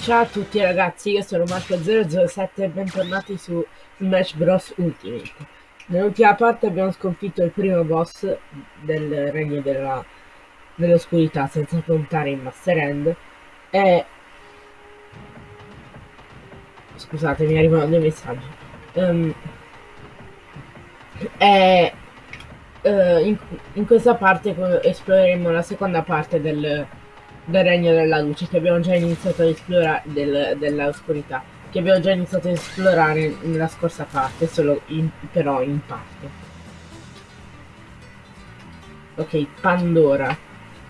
Ciao a tutti ragazzi, io sono Marco007 e bentornati su Smash Bros Ultimate. Nell'ultima parte abbiamo sconfitto il primo boss del regno dell'oscurità, senza contare il Master End. E... Scusate, mi arrivano dei messaggi. Um, e... Uh, in, in questa parte esploreremo la seconda parte del del regno della luce che abbiamo già iniziato ad esplorare del, dell'oscurità che abbiamo già iniziato ad esplorare nella scorsa parte solo in, però in parte. Ok Pandora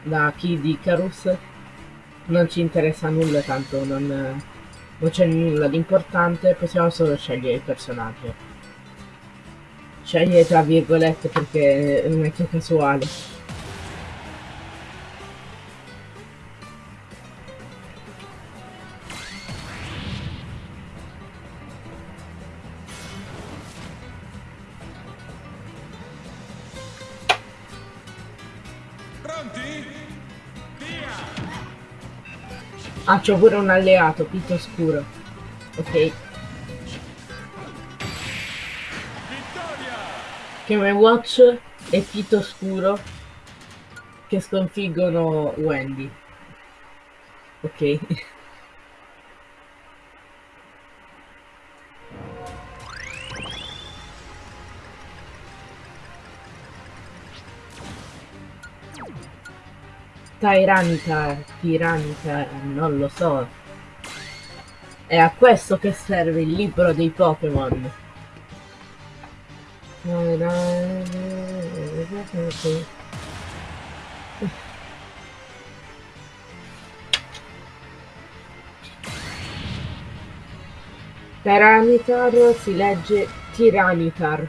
da Kid Icarus? Non ci interessa nulla tanto non, non c'è nulla di importante possiamo solo scegliere il personaggio scegliere tra virgolette perché non è che casuale Ah, c'ho pure un alleato, Pito Scuro. Ok. Game Watch e Pito Scuro che sconfiggono Wendy. Ok. Tyranitar, Tyranitar, non lo so. È a questo che serve il libro dei Pokémon. Tyranitar si legge Tiranitar.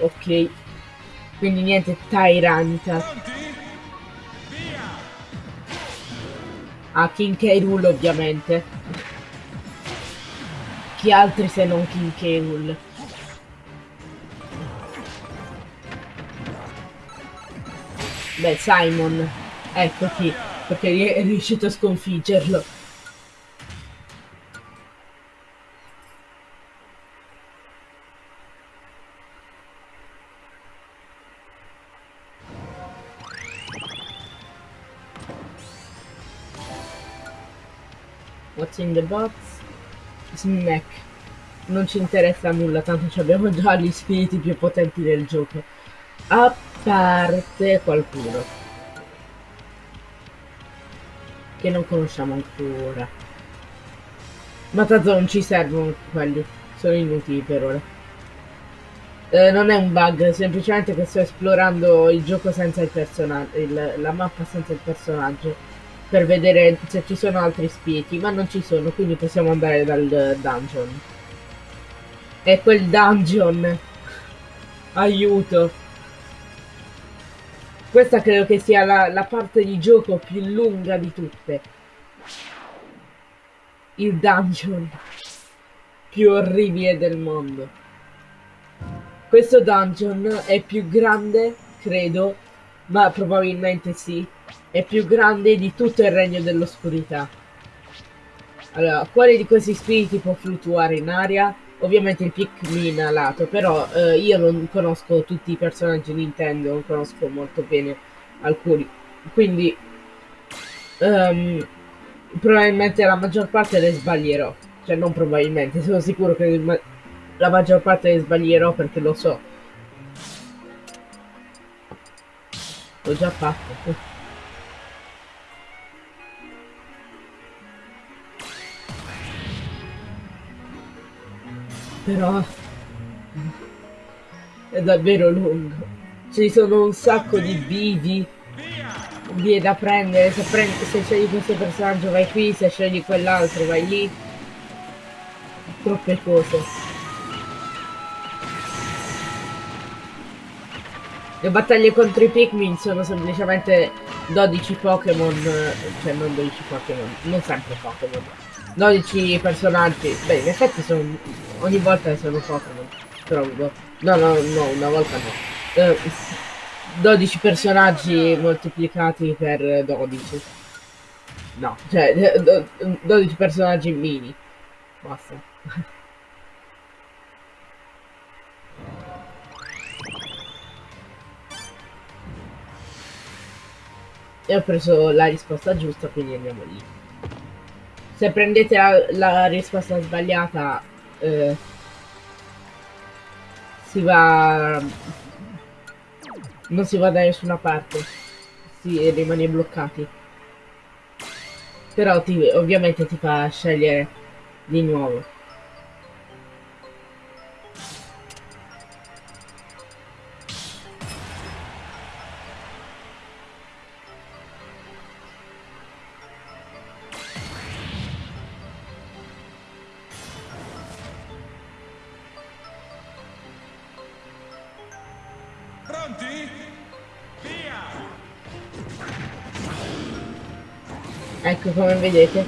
Ok. Quindi niente Tyranitar. A King K. Rool ovviamente. Chi altri se non King K. Rool? Beh, Simon. Ecco chi. Perché è riuscito a sconfiggerlo. In the box? Smack. Non ci interessa nulla, tanto abbiamo già gli spiriti più potenti del gioco. A parte qualcuno. Che non conosciamo ancora. Ma tanto non ci servono quelli. Sono inutili per ora. Eh, non è un bug, semplicemente che sto esplorando il gioco senza il personaggio, la mappa senza il personaggio per vedere se ci sono altri spiriti, ma non ci sono, quindi possiamo andare dal dungeon. E quel dungeon. Aiuto. Questa credo che sia la, la parte di gioco più lunga di tutte. Il dungeon più orribile del mondo. Questo dungeon è più grande, credo, ma probabilmente sì, è più grande di tutto il regno dell'oscurità. Allora, quale di questi spiriti può fluttuare in aria? Ovviamente il Pikmin a lato, però eh, io non conosco tutti i personaggi Nintendo, non conosco molto bene alcuni. Quindi, um, probabilmente la maggior parte le sbaglierò. Cioè, non probabilmente, sono sicuro che la maggior parte le sbaglierò perché lo so. L'ho già fatto. Però è davvero lungo. Ci sono un sacco di bivi vie da prendere se, prendi, se scegli questo personaggio vai qui se scegli quell'altro vai lì. Troppe cose. Le battaglie contro i Pikmin sono semplicemente 12 Pokémon cioè non 12 Pokémon non sempre Pokémon 12 personaggi beh in effetti sono ogni volta sono Pokémon trovo no no no una volta no eh, 12 personaggi moltiplicati per 12 No, cioè, eh, do- 12 personaggi mini. Basta. E ho preso la risposta giusta, quindi andiamo lì. Se prendete la, la risposta sbagliata, eh, si va... Non si va da nessuna parte. Si rimane bloccati. Però ti, ovviamente ti fa scegliere di nuovo. Ecco come vedete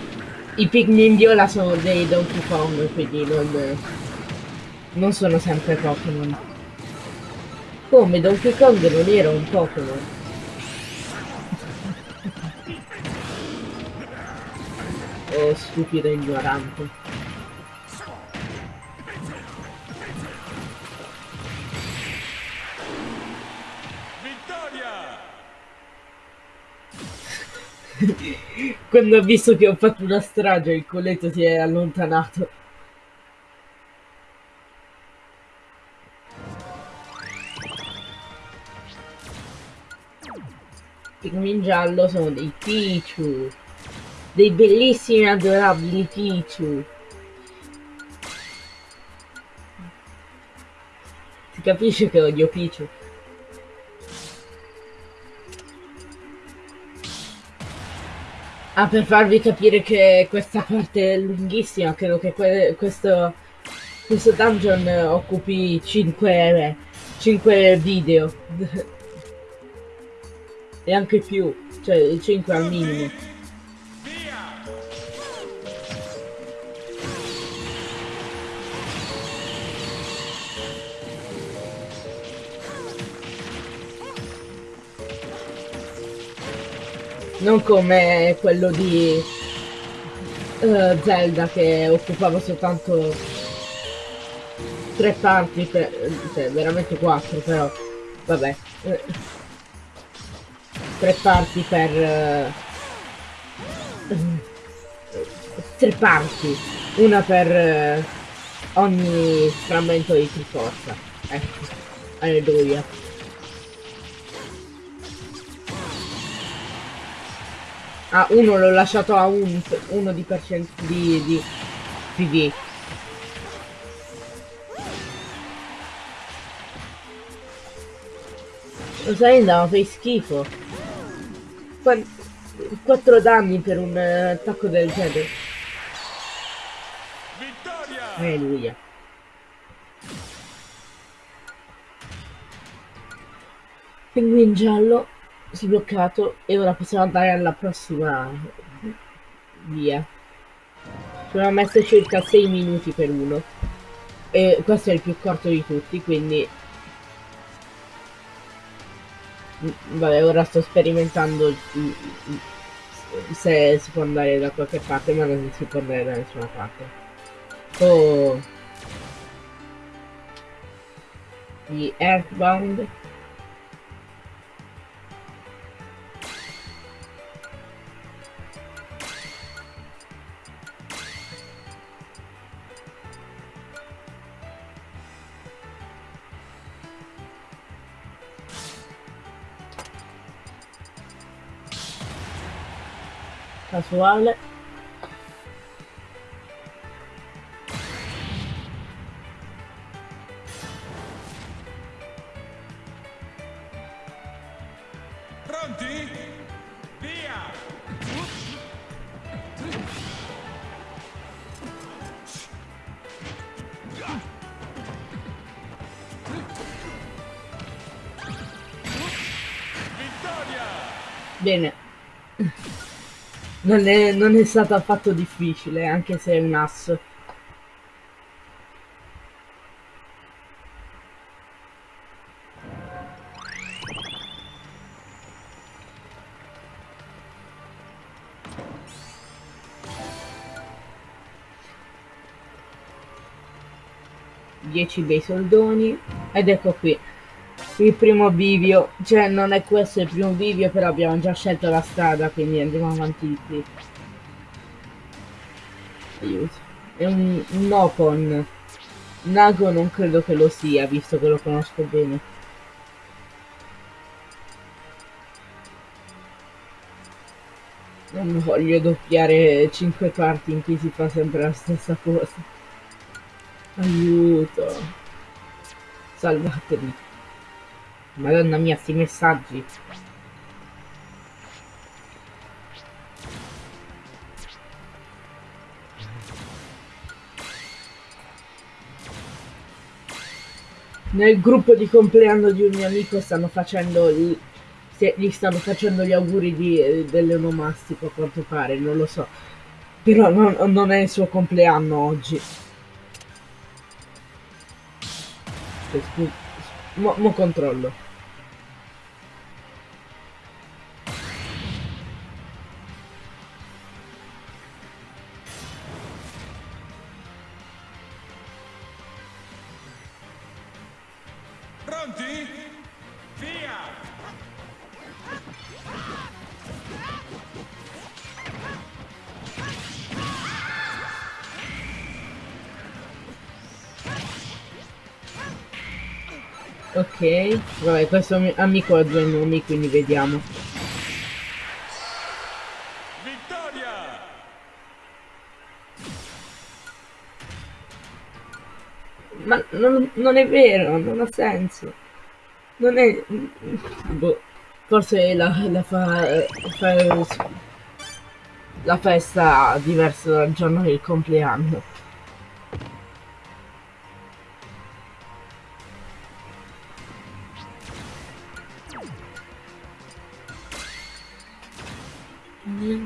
i Pikmin viola sono dei Donkey Kong quindi non, non sono sempre Pokémon. Come Donkey Kong non era un Pokémon. Oh stupido ignorante quando ha visto che ho fatto una strage il coletto si è allontanato. Pikmin giallo sono dei Pichu. Dei bellissimi e adorabili Pichu. Si capisce che odio Pichu Ah, per farvi capire che questa parte è lunghissima, credo che que- questo, questo dungeon occupi 5, 5 video. e anche più, cioè 5 al minimo. Non come quello di eh, Zelda che occupava soltanto tre parti, per, cioè veramente quattro però, vabbè. eh, tre parti per... eh, tre parti, una per eh, ogni frammento di Triforza. Ecco, alleluia. Ah, uno l'ho lasciato a un, uno di percento di, di PV. Lo sai, andava fai schifo. Qua- 4 danni per un eh, attacco del genere. Vittoria! Alleluia. Pinguin giallo sbloccato e ora possiamo andare alla prossima via. Ci abbiamo messo circa 6 minuti per uno. E questo è il più corto di tutti, quindi... Mm, Vabbè, ora sto sperimentando se si può andare da qualche parte, ma non si può andare da nessuna parte. Oh. Di Earthbound. Casuale. Pronti? Via! Vittoria! Bene. Non è, non è stato affatto difficile, anche se è un asso. bei soldoni ed ecco qui il primo bivio. Cioè non è questo il primo bivio però abbiamo già scelto la strada quindi andiamo avanti di qui. Aiuto. È un, un Nopon Nago non credo che lo sia visto che lo conosco bene. Non voglio doppiare 5 parti in cui si fa sempre la stessa cosa. Aiuto. Salvatemi. Madonna mia, sti messaggi. Nel gruppo di compleanno di un mio amico stanno facendo gli, gli stanno facendo gli auguri di, dell'onomastico a quanto pare, non lo so. Però non, non è il suo compleanno oggi. Mo, mo controllo. Ok, vabbè, questo mi- amico ha due nomi, quindi vediamo. Vittoria! Ma non, non è vero, non ha senso. Non è... Boh, forse la, la fa, fa... La festa diversa dal giorno del compleanno.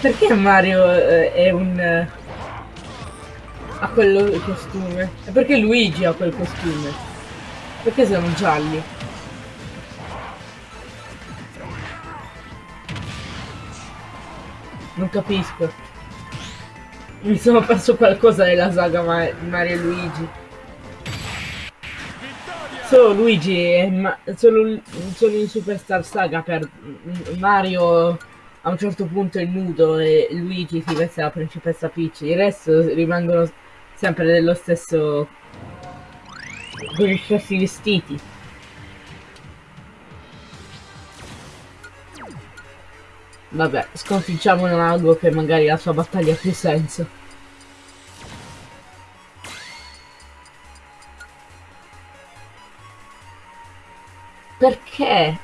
Perché Mario eh, è un... eh, ha quel costume? E perché Luigi ha quel costume? Perché sono gialli? Non capisco. Mi sono perso qualcosa nella saga Ma- Mario e Luigi. Solo Luigi solo, solo in Superstar Saga per Mario a un certo punto è nudo e Luigi si veste da principessa Peach. Il resto rimangono sempre dello stesso con gli stessi vestiti. Vabbè, sconfiggiamo un mago che magari la sua battaglia ha più senso. Perché?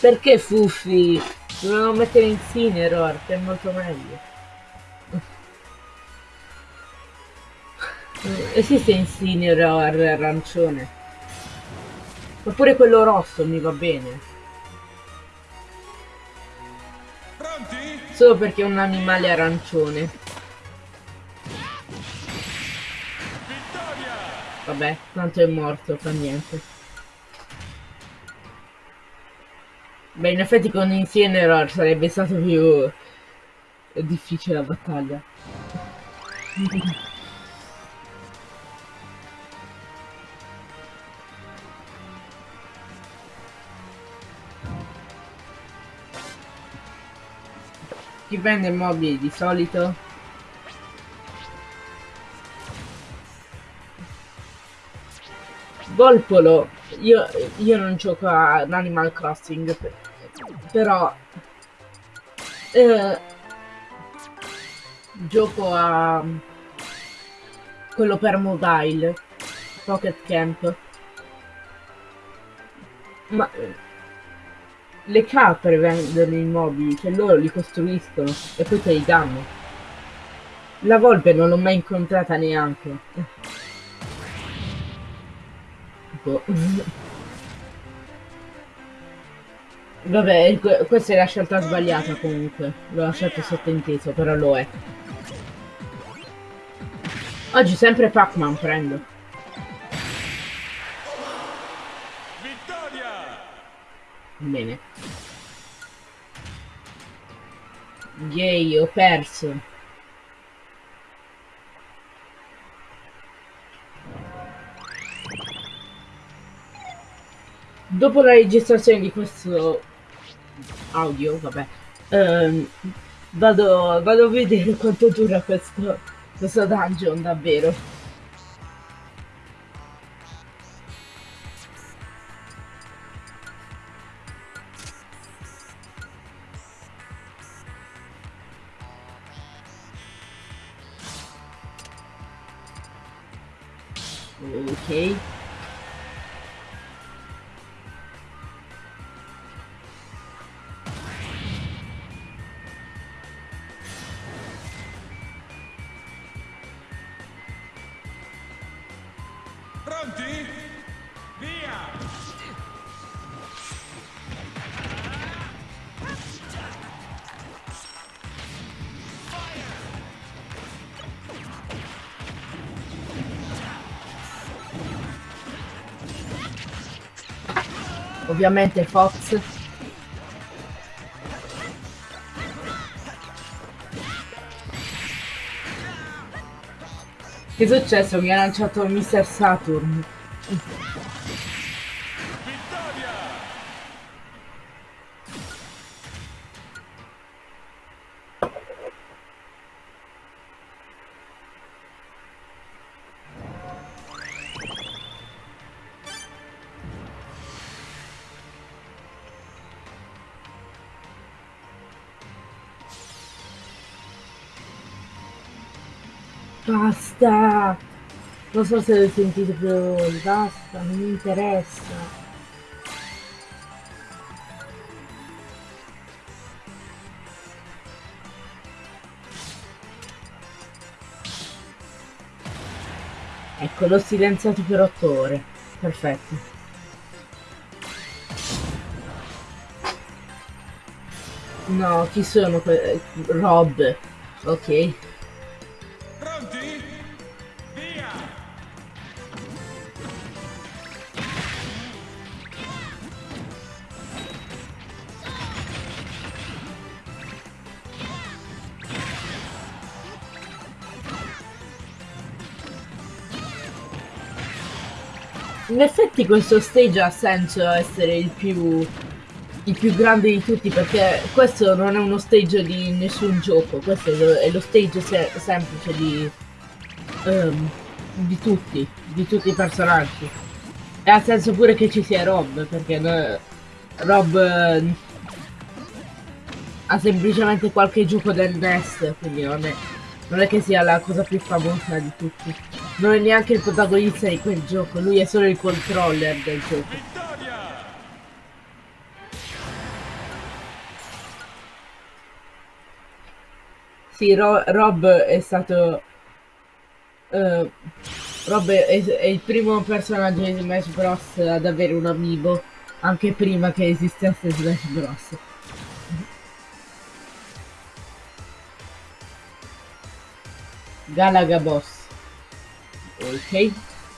Perché Fuffi? Dovevano mettere Incineroar, che è molto meglio. Esiste Incineroar arancione. Oppure quello rosso mi va bene. Pronti? Solo perché è un animale arancione. Vittoria! Vabbè, tanto è morto, fa niente. Beh, in effetti con Incineroar sarebbe stato più difficile la battaglia. Chi vende mobili di solito? Volpolo, io, io non gioco ad Animal Crossing, però eh, gioco a quello per mobile, Pocket Camp. Ma eh, le capre vendono i mobili, cioè loro li costruiscono e poi te li danno. La volpe non l'ho mai incontrata neanche. Boh. Vabbè, que- questa è la scelta sbagliata comunque. L'ho lasciato sottinteso, però lo è. Oggi sempre Pac-Man prendo. Vittoria! Bene. Yay, ho perso. Dopo la registrazione di questo audio, vabbè, ehm, vado, vado a vedere quanto dura questo, questo dungeon davvero. Ovviamente Fox. Che è successo? Mi ha lanciato Mr. Saturn. Basta! Non so se avete sentito più voi, basta, non mi interessa. Ecco, l'ho silenziato per otto ore. Perfetto. No, chi sono que- Rob. Ok. In effetti questo stage ha senso essere il più, il più grande di tutti perché questo non è uno stage di nessun gioco, questo è lo, è lo stage se- semplice di, ehm, di tutti, di tutti i personaggi. E ha senso pure che ci sia Rob perché no- Rob eh, ha semplicemente qualche gioco del NES, quindi non è, non è che sia la cosa più famosa di tutti. Non è neanche il protagonista di quel gioco, lui è solo il controller del gioco. Sì, Ro- Rob è stato... eh, Rob è, è il primo personaggio di Smash Bros. ad avere un amiibo, anche prima che esistesse Smash Bros. Galaga Boss. Ok.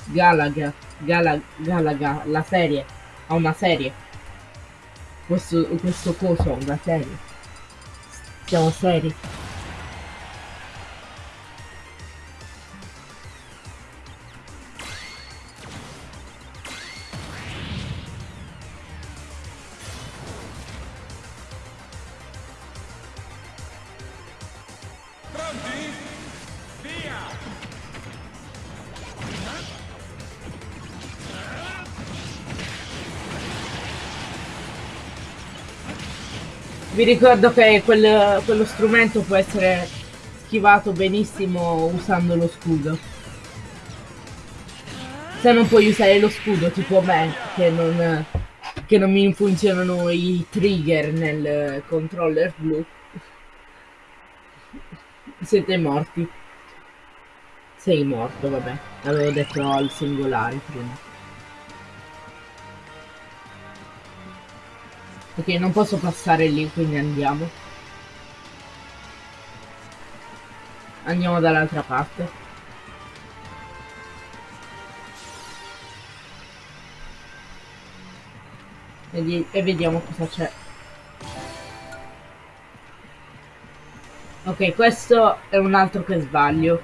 Galaga. Gala, Galaga, la serie. Ha una serie. Questo, questo coso ha una serie. Siamo seri. Vi ricordo che quel- quello strumento può essere schivato benissimo usando lo scudo. Se non puoi usare lo scudo, tipo me, che non, che non mi funzionano i trigger nel controller blu, siete morti. Sei morto, vabbè. L'avevo detto al singolare prima. Ok, non posso passare lì, quindi andiamo. Andiamo dall'altra parte. E, di- vediamo cosa c'è. Ok, questo è un altro che sbaglio.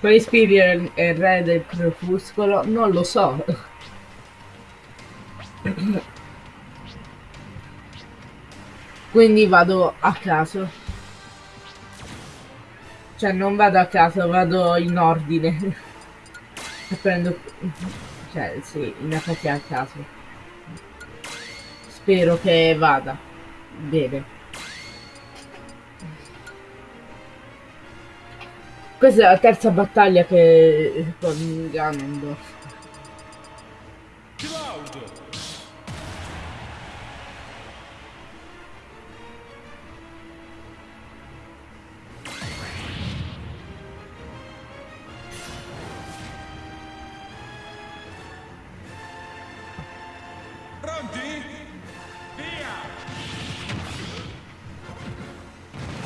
Quali spiriti è il re del crepuscolo? Non lo so. Quindi vado a caso. Cioè non vado a caso, vado in ordine. E prendo... Cioè sì, in effetti a caso. Spero che vada. Bene. Questa è la terza battaglia che con Ganondorf. Cloud!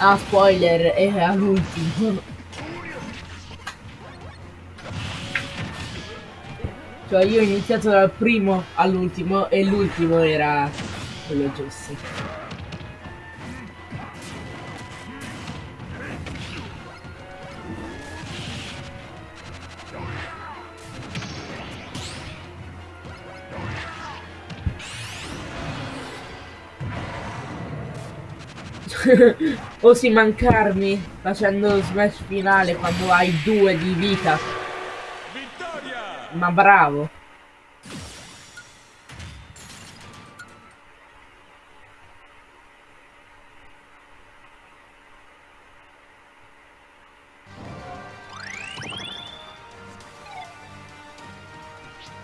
Ah, spoiler, è all'ultimo. Cioè io ho iniziato dal primo all'ultimo e l'ultimo era quello giusto. Osi mancarmi facendo smash finale quando hai due di vita. Vittoria! Ma bravo.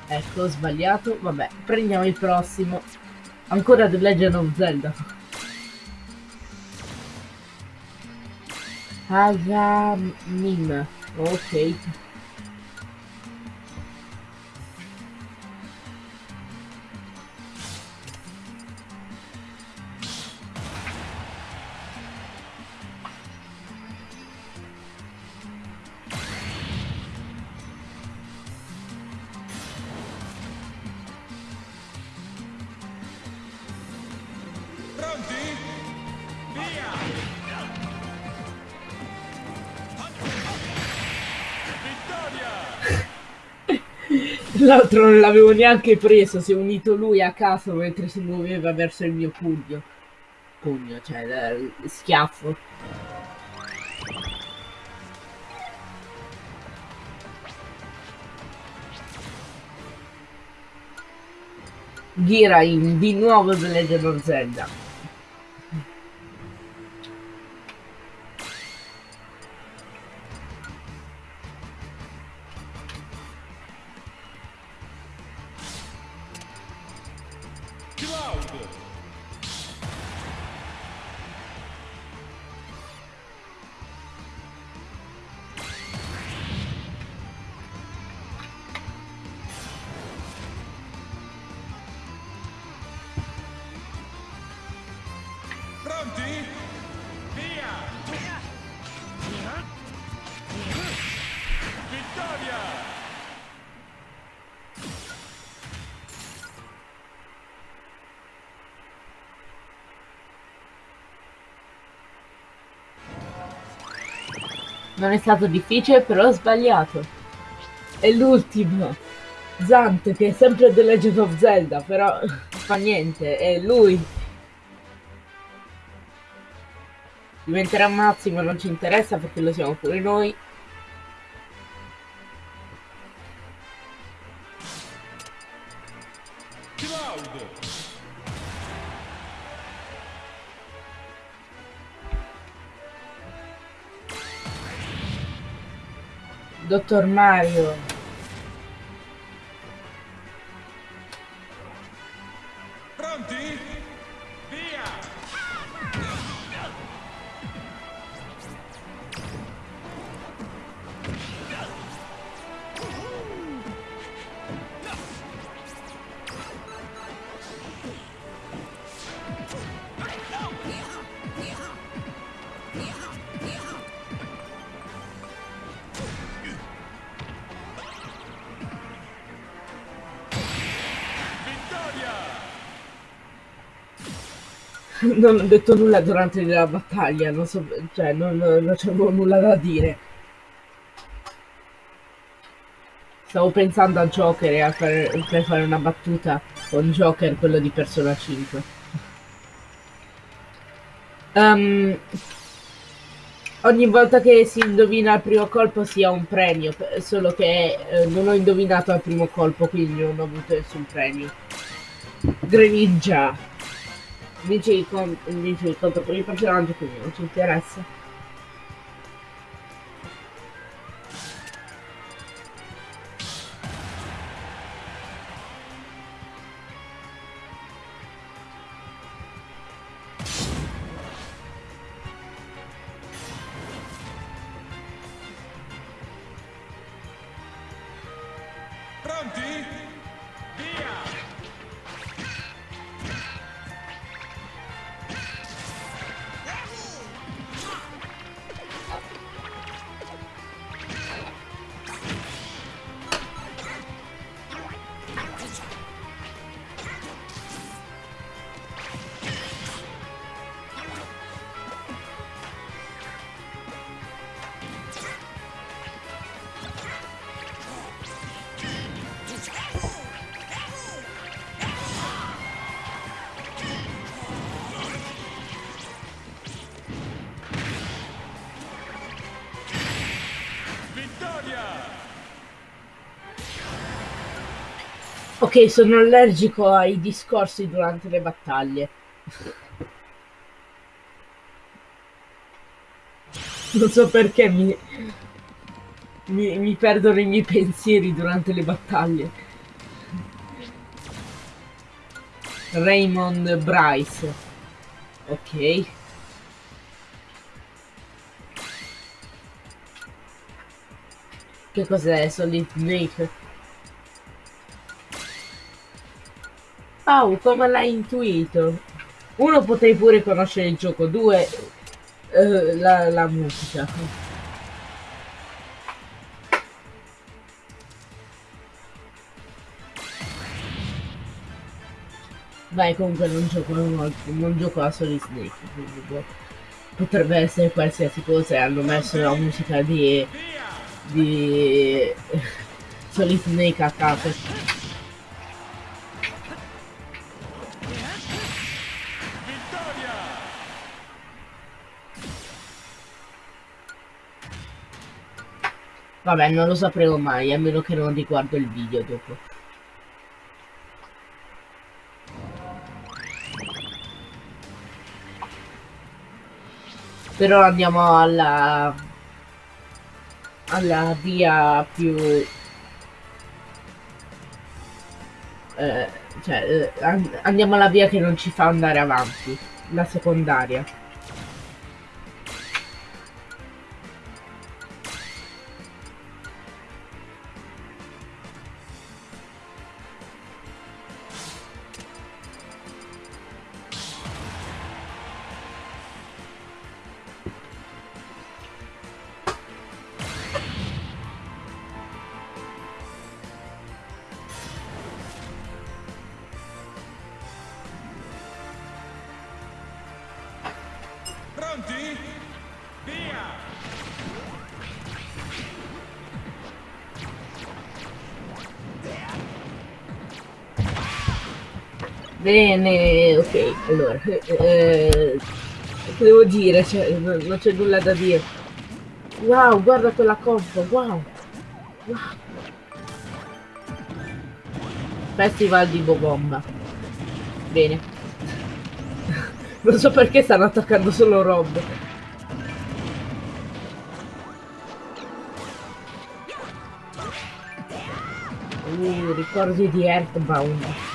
Ecco, ho sbagliato. Vabbè, prendiamo il prossimo. Ancora The Legend of Zelda. Agamin. Ok. L'altro non l'avevo neanche preso, si è unito lui a caso mentre si muoveva verso il mio pugno. Pugno, cioè eh, schiaffo. Girain, di nuovo The Legend Non è stato difficile, però ho sbagliato. È l'ultimo. Zant, che è sempre The Legend of Zelda, però fa niente, è lui. Diventerà Massimo, non ci interessa perché lo siamo pure noi. Dottor Mario. Non ho detto nulla durante la battaglia, non so, cioè non, non c'avevo nulla da dire. Stavo pensando a Joker e a fare, per fare una battuta con Joker, quello di Persona 5. Um, ogni volta che si indovina al primo colpo si ha un premio, solo che eh, non ho indovinato al primo colpo, quindi non ho avuto nessun premio. Greninja! Vince il, vince il conto con il personaggio, quindi non ci interessa. Ok, sono allergico ai discorsi durante le battaglie. Non so perché mi, mi, mi perdono i miei pensieri durante le battaglie. Raymond Bryce. Ok. Che cos'è? Solid Snake? Au, come l'hai intuito? Uno, potrei pure conoscere il gioco, due, eh, la, la musica. Vai, comunque non gioco, non, non gioco a Solid Snake, boh. potrebbe essere qualsiasi cosa e hanno messo la musica di... di... Solid Snake a caso. Vabbè, non lo sapremo mai, a meno che non riguardo il video dopo. Però andiamo alla... alla via più... Eh, cioè, eh, andiamo alla via che non ci fa andare avanti, la secondaria. Bene, ok, allora, eh, che devo dire, cioè, non, c'è nulla da dire. Wow, guarda quella compo, wow. wow. Festival di Bobomba. Bene. non so perché stanno attaccando solo Rob. Uh, ricordi di Earthbound.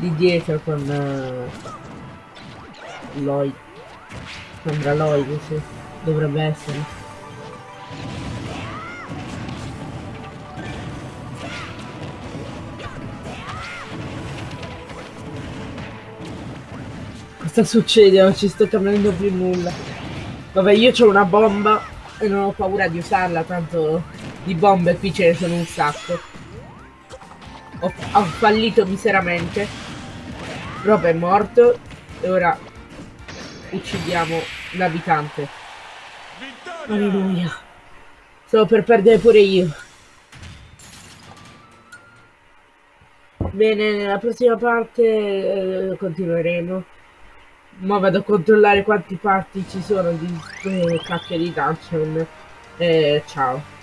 Di dietro con uh, Lloyd sembra Lloyd sì. dovrebbe essere cosa succede? non ci sto capendo più nulla vabbè io ho una bomba e non ho paura di usarla tanto di bombe qui ce ne sono un sacco Ho, ho fallito miseramente. Rob è morto. E ora uccidiamo l'abitante. Vittoria! Alleluia. Stavo per perdere pure io. Bene, nella prossima parte eh, continueremo. Ma vado a controllare quanti parti ci sono di queste cacchio di dungeon. Eh, ciao.